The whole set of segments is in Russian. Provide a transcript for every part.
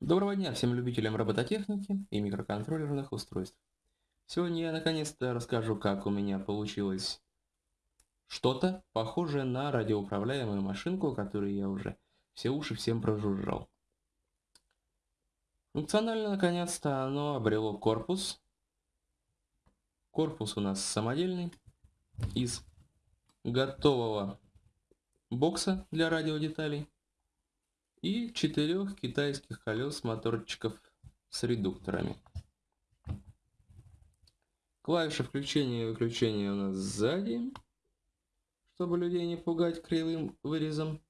Доброго дня всем любителям робототехники и микроконтроллерных устройств. Сегодня я наконец-то расскажу, как у меня получилось что-то похожее на радиоуправляемую машинку, которую я уже все уши всем прожужжал. Функционально наконец-то оно обрело корпус. Корпус у нас самодельный из готового бокса для радиодеталей и четырех китайских колес моторчиков с редукторами. Клавиша включения и выключения у нас сзади, чтобы людей не пугать кривым вырезом.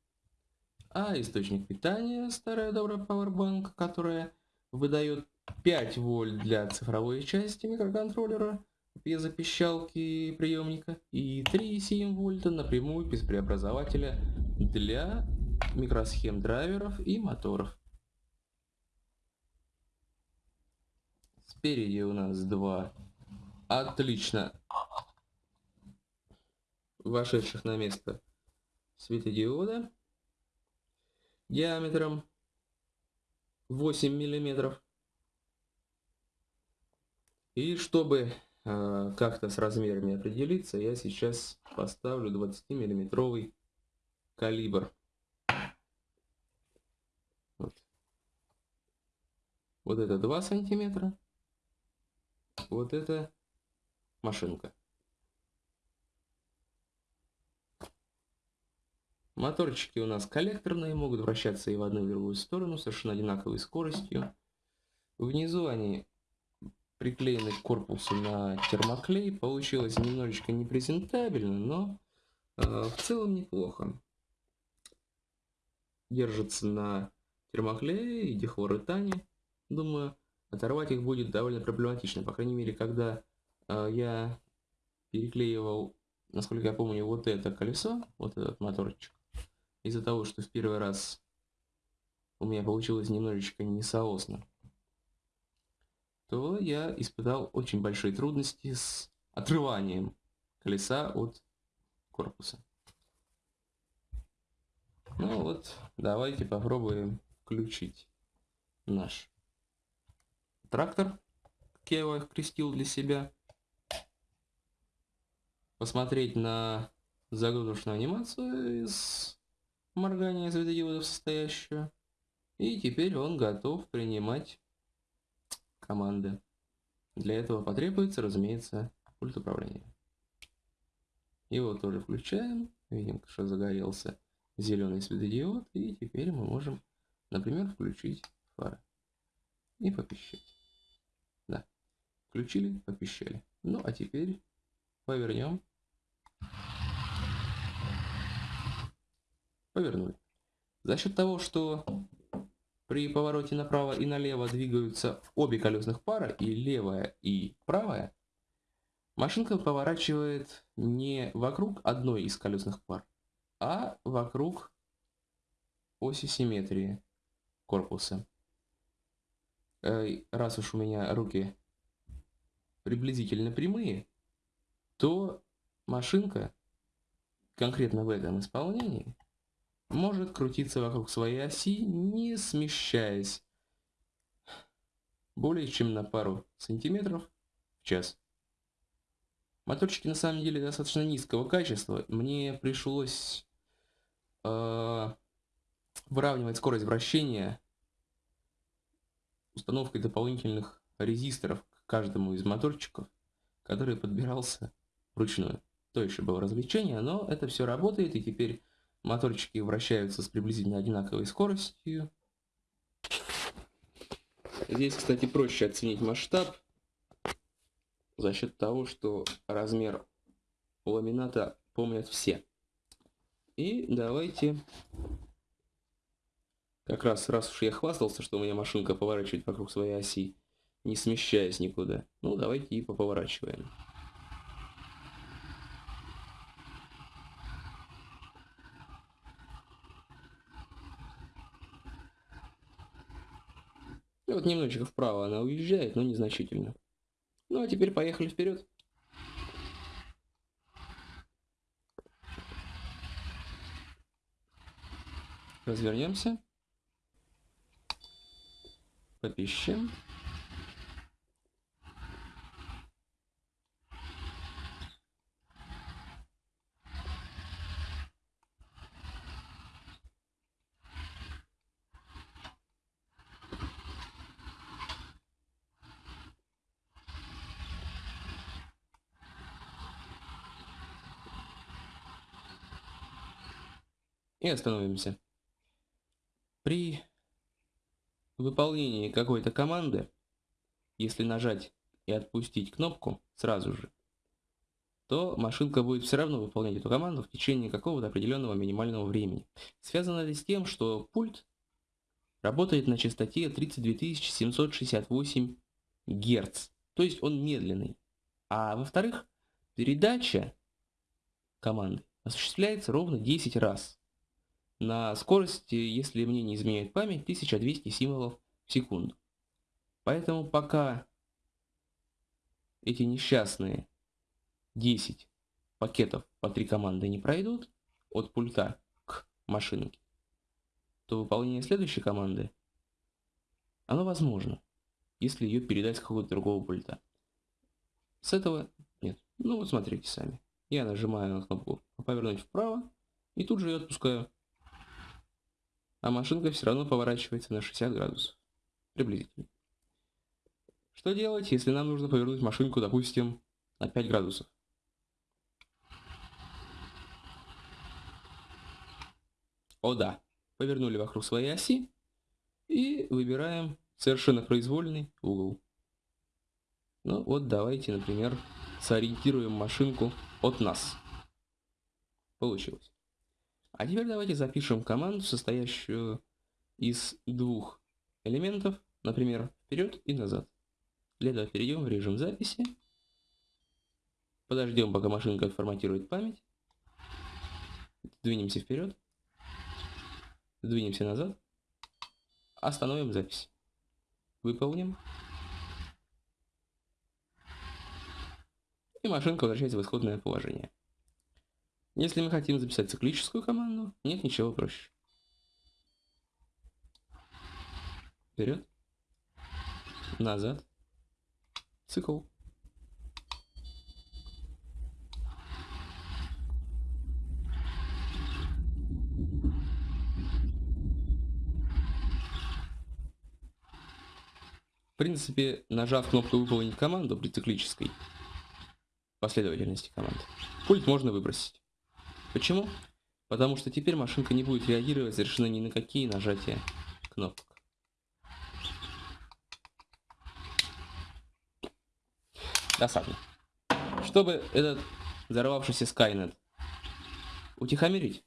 А источник питания старая добрая Powerbank, которая выдает 5 вольт для цифровой части микроконтроллера, пьезопищалки приемника и 3,7 вольта напрямую без преобразователя для микросхем драйверов и моторов. Спереди у нас два отлично вошедших на место светодиода диаметром 8 миллиметров. И чтобы э, как-то с размерами определиться, я сейчас поставлю 20 миллиметровый калибр. Вот это 2 сантиметра. Вот это машинка. Моторчики у нас коллекторные, могут вращаться и в одну и в другую сторону, совершенно одинаковой скоростью. Внизу они приклеены к корпусу на термоклей. Получилось немножечко непрезентабельно, но э, в целом неплохо. Держится на термоклее и дихлоретане. Думаю, оторвать их будет довольно проблематично. По крайней мере, когда э, я переклеивал, насколько я помню, вот это колесо, вот этот моторчик, из-за того, что в первый раз у меня получилось немножечко несоосно, то я испытал очень большие трудности с отрыванием колеса от корпуса. Ну вот, давайте попробуем включить наш трактор, как я его крестил для себя. Посмотреть на загрузочную анимацию из моргания светодиодов состоящую. И теперь он готов принимать команды. Для этого потребуется, разумеется, пульт управления. Его тоже включаем. Видим, что загорелся зеленый светодиод. И теперь мы можем, например, включить фары. И попищать. Включили, попищали. Ну, а теперь повернем. Повернули. За счет того, что при повороте направо и налево двигаются обе колесных пары, и левая, и правая, машинка поворачивает не вокруг одной из колесных пар, а вокруг оси симметрии корпуса. Раз уж у меня руки приблизительно прямые, то машинка, конкретно в этом исполнении, может крутиться вокруг своей оси, не смещаясь более чем на пару сантиметров в час. Моторчики на самом деле достаточно низкого качества. Мне пришлось э, выравнивать скорость вращения установкой дополнительных резисторов каждому из моторчиков, который подбирался вручную. То еще было развлечение, но это все работает, и теперь моторчики вращаются с приблизительно одинаковой скоростью. Здесь, кстати, проще оценить масштаб за счет того, что размер ламината помнят все. И давайте, как раз, раз уж я хвастался, что у меня машинка поворачивает вокруг своей оси, не смещаясь никуда. Ну, давайте и поповорачиваем. И вот немножечко вправо она уезжает, но незначительно. Ну, а теперь поехали вперед. Развернемся. попищем. И остановимся. При выполнении какой-то команды, если нажать и отпустить кнопку сразу же, то машинка будет все равно выполнять эту команду в течение какого-то определенного минимального времени. Связано это с тем, что пульт работает на частоте 32768 Гц, то есть он медленный. А во-вторых, передача команды осуществляется ровно 10 раз на скорости, если мне не изменяет память, 1200 символов в секунду. Поэтому пока эти несчастные 10 пакетов по 3 команды не пройдут от пульта к машинке, то выполнение следующей команды, оно возможно, если ее передать с какого-то другого пульта. С этого нет. Ну вот смотрите сами. Я нажимаю на кнопку повернуть вправо и тут же ее отпускаю а машинка все равно поворачивается на 60 градусов. Приблизительно. Что делать, если нам нужно повернуть машинку, допустим, на 5 градусов? О да, повернули вокруг своей оси и выбираем совершенно произвольный угол. Ну вот давайте, например, сориентируем машинку от нас. Получилось. А теперь давайте запишем команду, состоящую из двух элементов, например, вперед и назад. Для этого перейдем в режим записи. Подождем, пока машинка отформатирует память. Двинемся вперед. Двинемся назад. Остановим запись. Выполним. И машинка возвращается в исходное положение. Если мы хотим записать циклическую команду, нет ничего проще. Вперед. Назад. Цикл. В принципе, нажав кнопку «Выполнить команду» при циклической последовательности команд, пульт можно выбросить. Почему? Потому что теперь машинка не будет реагировать совершенно ни на какие нажатия кнопок. Досадно. Чтобы этот взорвавшийся Skynet утихомирить,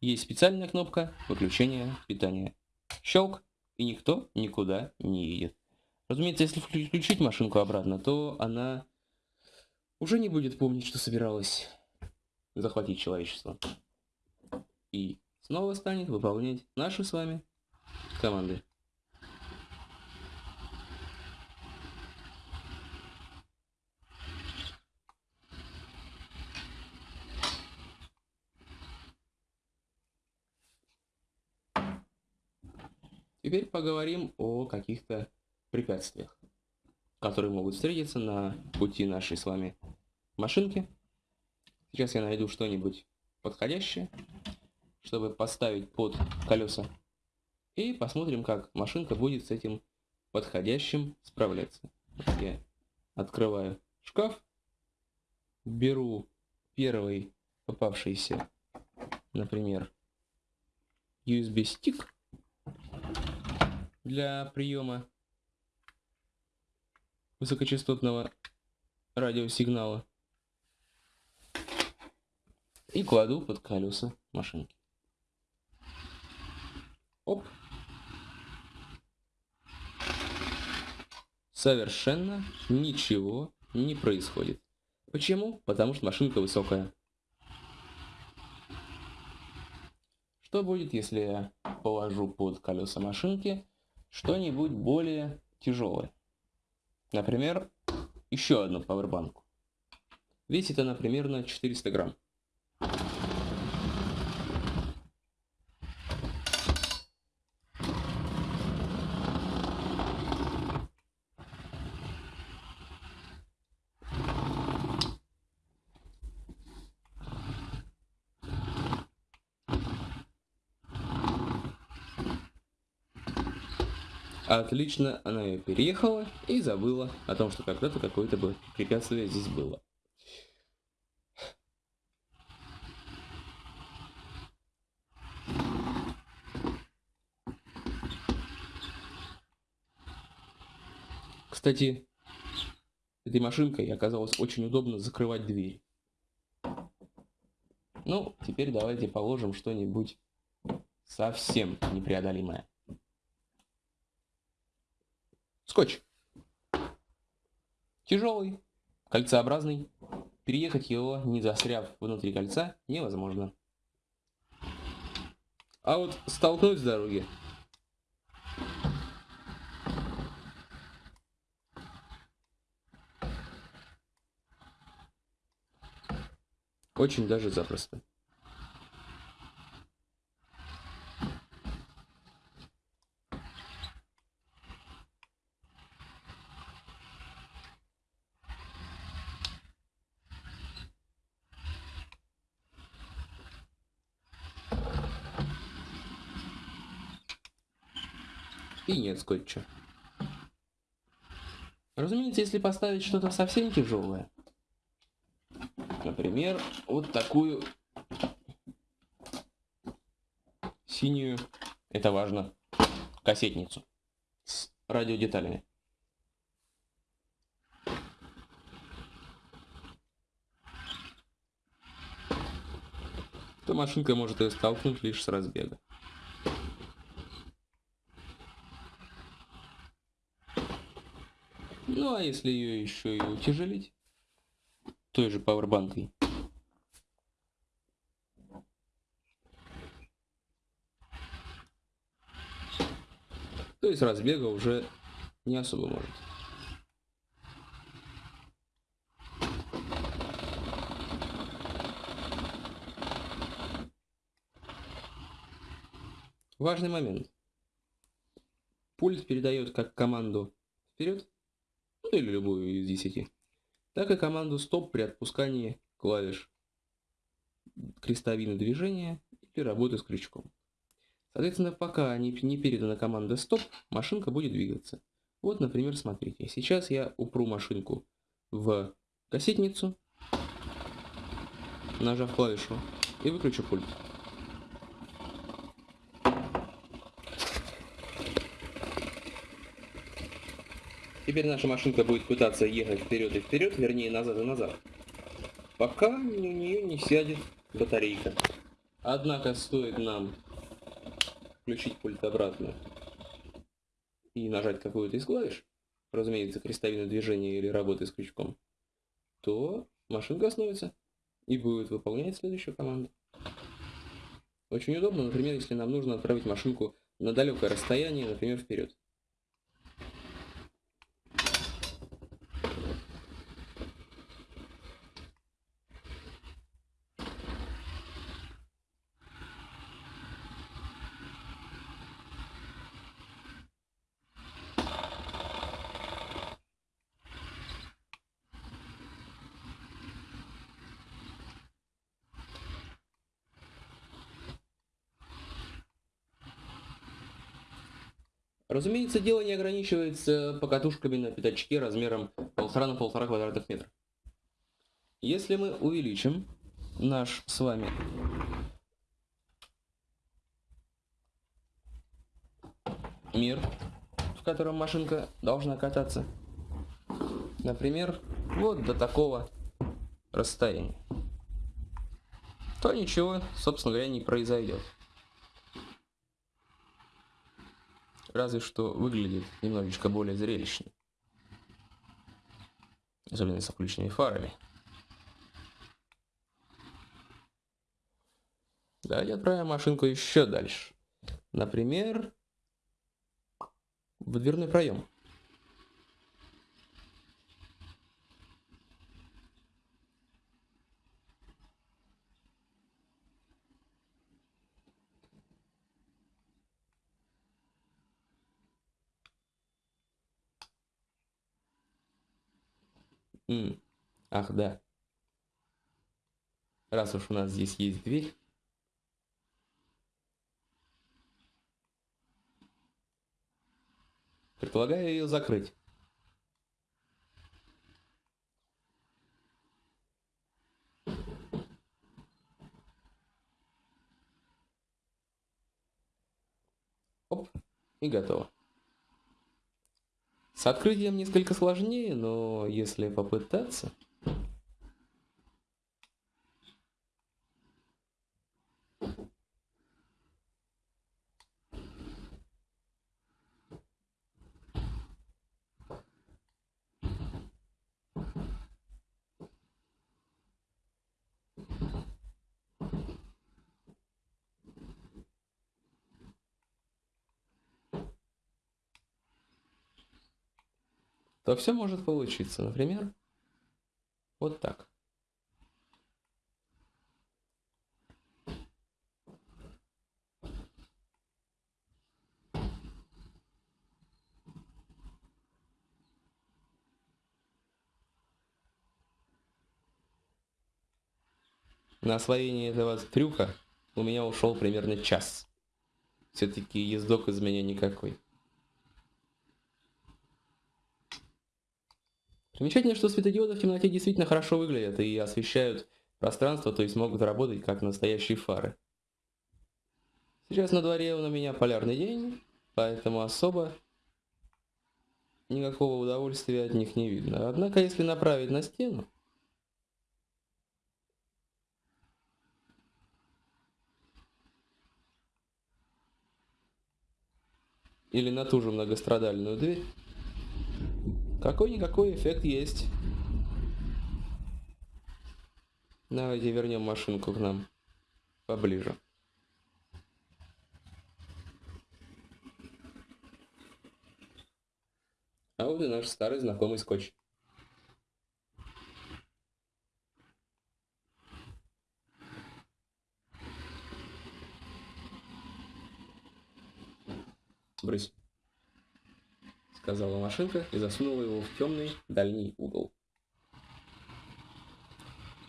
есть специальная кнопка выключения питания. Щелк, и никто никуда не едет. Разумеется, если включить машинку обратно, то она уже не будет помнить, что собиралась захватить человечество. И снова станет выполнять наши с вами команды. Теперь поговорим о каких-то препятствиях, которые могут встретиться на пути нашей с вами машинки. Сейчас я найду что-нибудь подходящее, чтобы поставить под колеса. И посмотрим, как машинка будет с этим подходящим справляться. Я открываю шкаф, беру первый попавшийся, например, USB-стик для приема высокочастотного радиосигнала и кладу под колеса машинки. Оп. Совершенно ничего не происходит. Почему? Потому что машинка высокая. Что будет, если я положу под колеса машинки что-нибудь более тяжелое? Например, еще одну пауэрбанку. Весит она примерно 400 грамм. Отлично, она ее переехала и забыла о том, что когда-то какое-то препятствие здесь было. Кстати, этой машинкой оказалось очень удобно закрывать дверь. Ну, теперь давайте положим что-нибудь совсем непреодолимое. Скотч. Тяжелый, кольцеобразный. Переехать его, не застряв внутри кольца, невозможно. А вот столкнуть с дороги Очень даже запросто. И нет скотча. Разумеется, если поставить что-то совсем тяжелое, Например, вот такую синюю, это важно, кассетницу с радиодеталями. то машинка может ее столкнуть лишь с разбега. Ну а если ее еще и утяжелить, той же пауэрбанкой. То есть разбега уже не особо может. Важный момент. Пульт передает как команду вперед, ну или любую из десяти так и команду стоп при отпускании клавиш крестовины движения или работы с крючком. Соответственно, пока не, не передана команда стоп, машинка будет двигаться. Вот, например, смотрите, сейчас я упру машинку в кассетницу, нажав клавишу, и выключу пульт. Теперь наша машинка будет пытаться ехать вперед и вперед, вернее назад и назад, пока у нее не сядет батарейка. Однако стоит нам включить пульт обратно и нажать какую-то из клавиш, разумеется, крестовину движения или работы с крючком, то машинка остановится и будет выполнять следующую команду. Очень удобно, например, если нам нужно отправить машинку на далекое расстояние, например, вперед. Разумеется, дело не ограничивается покатушками на пятачке размером 1,5 на 1,5 квадратных метра. Если мы увеличим наш с вами мир, в котором машинка должна кататься, например, вот до такого расстояния, то ничего, собственно говоря, не произойдет. Разве что выглядит немножечко более зрелищно. Особенно с включенными фарами. Давайте отправим машинку еще дальше. Например, в дверной проем. М ах, да. Раз уж у нас здесь есть дверь. Предлагаю ее закрыть. Оп, и готово. С открытием несколько сложнее, но если попытаться... то все может получиться. Например, вот так. На освоение этого трюка у меня ушел примерно час. Все-таки ездок из меня никакой. Примечательно, что светодиоды в темноте действительно хорошо выглядят и освещают пространство, то есть могут работать как настоящие фары. Сейчас на дворе у меня полярный день, поэтому особо никакого удовольствия от них не видно. Однако, если направить на стену, или на ту же многострадальную дверь, какой-никакой эффект есть. Давайте вернем машинку к нам поближе. А вот и наш старый знакомый скотч. Брысь сказала машинка и засунула его в темный дальний угол.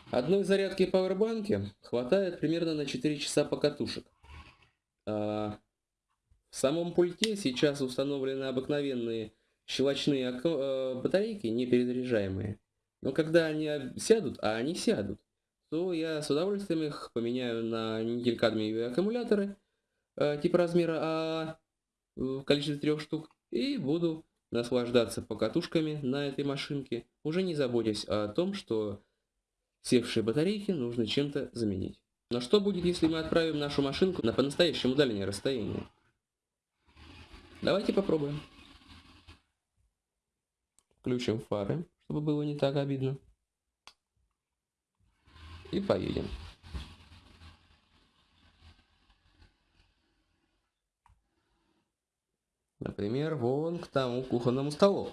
Одной зарядки пауэрбанки хватает примерно на 4 часа покатушек. А в самом пульте сейчас установлены обыкновенные щелочные э, батарейки, не перезаряжаемые. Но когда они сядут, а они сядут, то я с удовольствием их поменяю на никель-кадмиевые аккумуляторы типа размера А в количестве трех штук и буду наслаждаться покатушками на этой машинке, уже не заботясь о том, что севшие батарейки нужно чем-то заменить. Но что будет, если мы отправим нашу машинку на по-настоящему дальнее расстояние? Давайте попробуем. Включим фары, чтобы было не так обидно. И поедем. Например, вон к тому кухонному столу.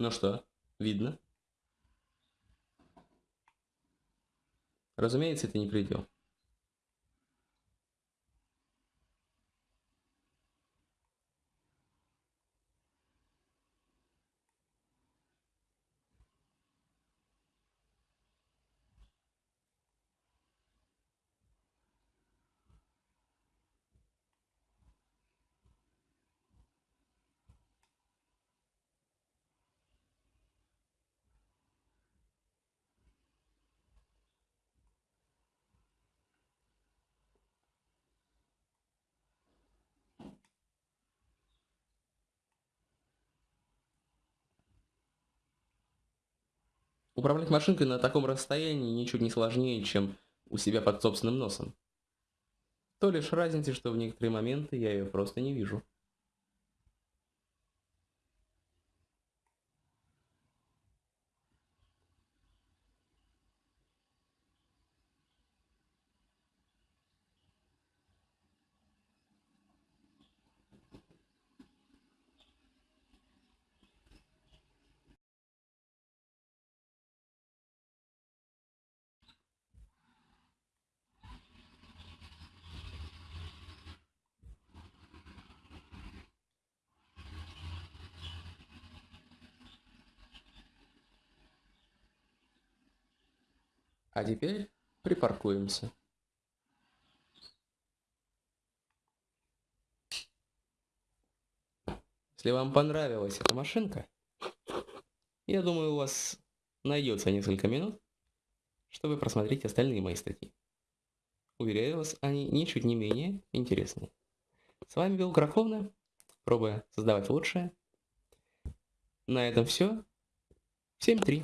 Ну что, видно? Разумеется, это не предел. Управлять машинкой на таком расстоянии ничуть не сложнее, чем у себя под собственным носом. То лишь разница, что в некоторые моменты я ее просто не вижу. А теперь припаркуемся. Если вам понравилась эта машинка, я думаю, у вас найдется несколько минут, чтобы просмотреть остальные мои статьи. Уверяю вас, они ничуть не менее интересны. С вами был Графовна, пробуя создавать лучшее. На этом все. Всем три.